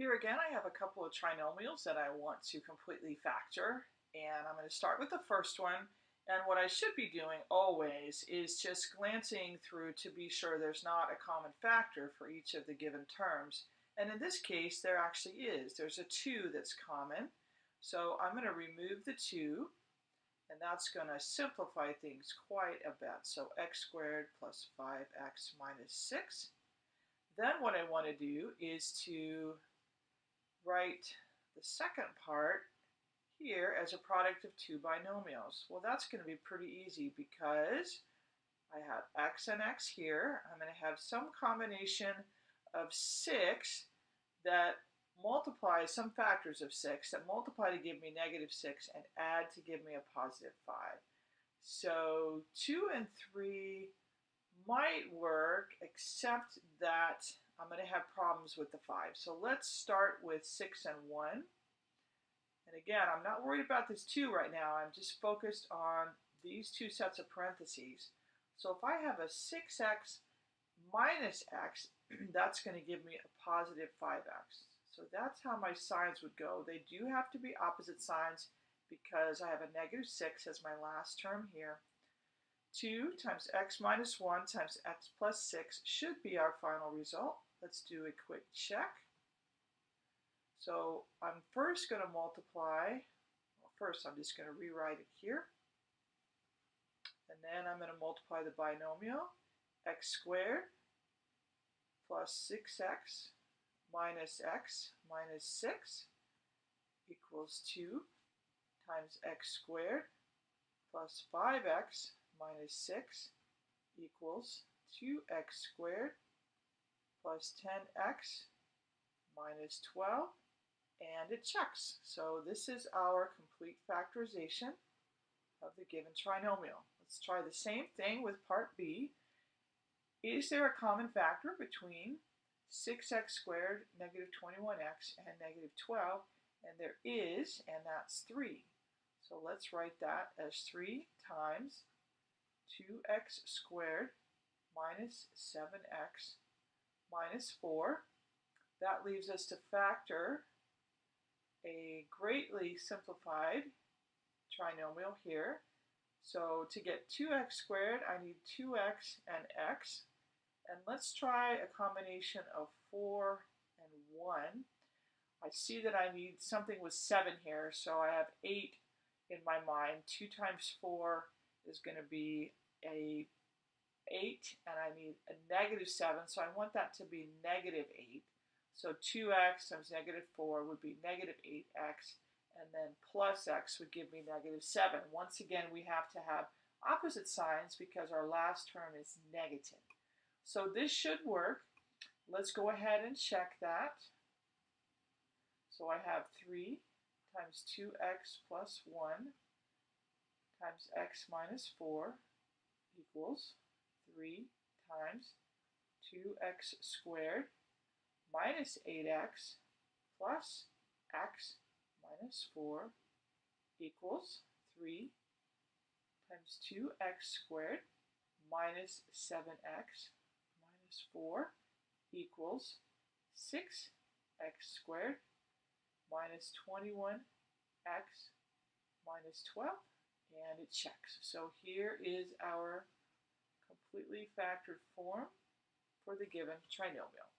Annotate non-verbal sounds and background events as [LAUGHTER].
Here again, I have a couple of trinomials that I want to completely factor, and I'm going to start with the first one. And what I should be doing always is just glancing through to be sure there's not a common factor for each of the given terms. And in this case, there actually is. There's a 2 that's common. So I'm going to remove the 2, and that's going to simplify things quite a bit. So x squared plus 5x minus 6. Then what I want to do is to write the second part here as a product of two binomials. Well, that's going to be pretty easy because I have x and x here. I'm going to have some combination of 6 that multiplies some factors of 6 that multiply to give me negative 6 and add to give me a positive 5. So 2 and 3 might work, except that I'm going to have problems with the 5. So let's start with 6 and 1. And again, I'm not worried about this 2 right now. I'm just focused on these two sets of parentheses. So if I have a 6x minus x, [CLEARS THROAT] that's going to give me a positive 5x. So that's how my signs would go. They do have to be opposite signs because I have a negative 6 as my last term here. 2 times x minus 1 times x plus 6 should be our final result. Let's do a quick check. So I'm first going to multiply, well, first I'm just going to rewrite it here. And then I'm going to multiply the binomial, x squared plus 6x minus x minus 6 equals 2 times x squared plus 5x minus 6 equals 2x squared plus 10x minus 12, and it checks. So this is our complete factorization of the given trinomial. Let's try the same thing with part B. Is there a common factor between 6x squared, negative 21x, and negative 12? And there is, and that's 3. So let's write that as 3 times 2x squared minus 7x minus 4. That leaves us to factor a greatly simplified trinomial here. So to get 2x squared, I need 2x and x. And let's try a combination of 4 and 1. I see that I need something with 7 here, so I have 8 in my mind. 2 times 4 is going to be a 8 and I need a negative 7, so I want that to be negative 8. So 2x times negative 4 would be negative 8x, and then plus x would give me negative 7. Once again, we have to have opposite signs because our last term is negative. So this should work. Let's go ahead and check that. So I have 3 times 2x plus 1 times x minus 4 equals 3 times 2x squared minus 8x plus x minus 4 equals 3 times 2x squared minus 7x minus 4 equals 6x squared minus 21x minus 12 and it checks. So here is our completely factored form for the given trinomial.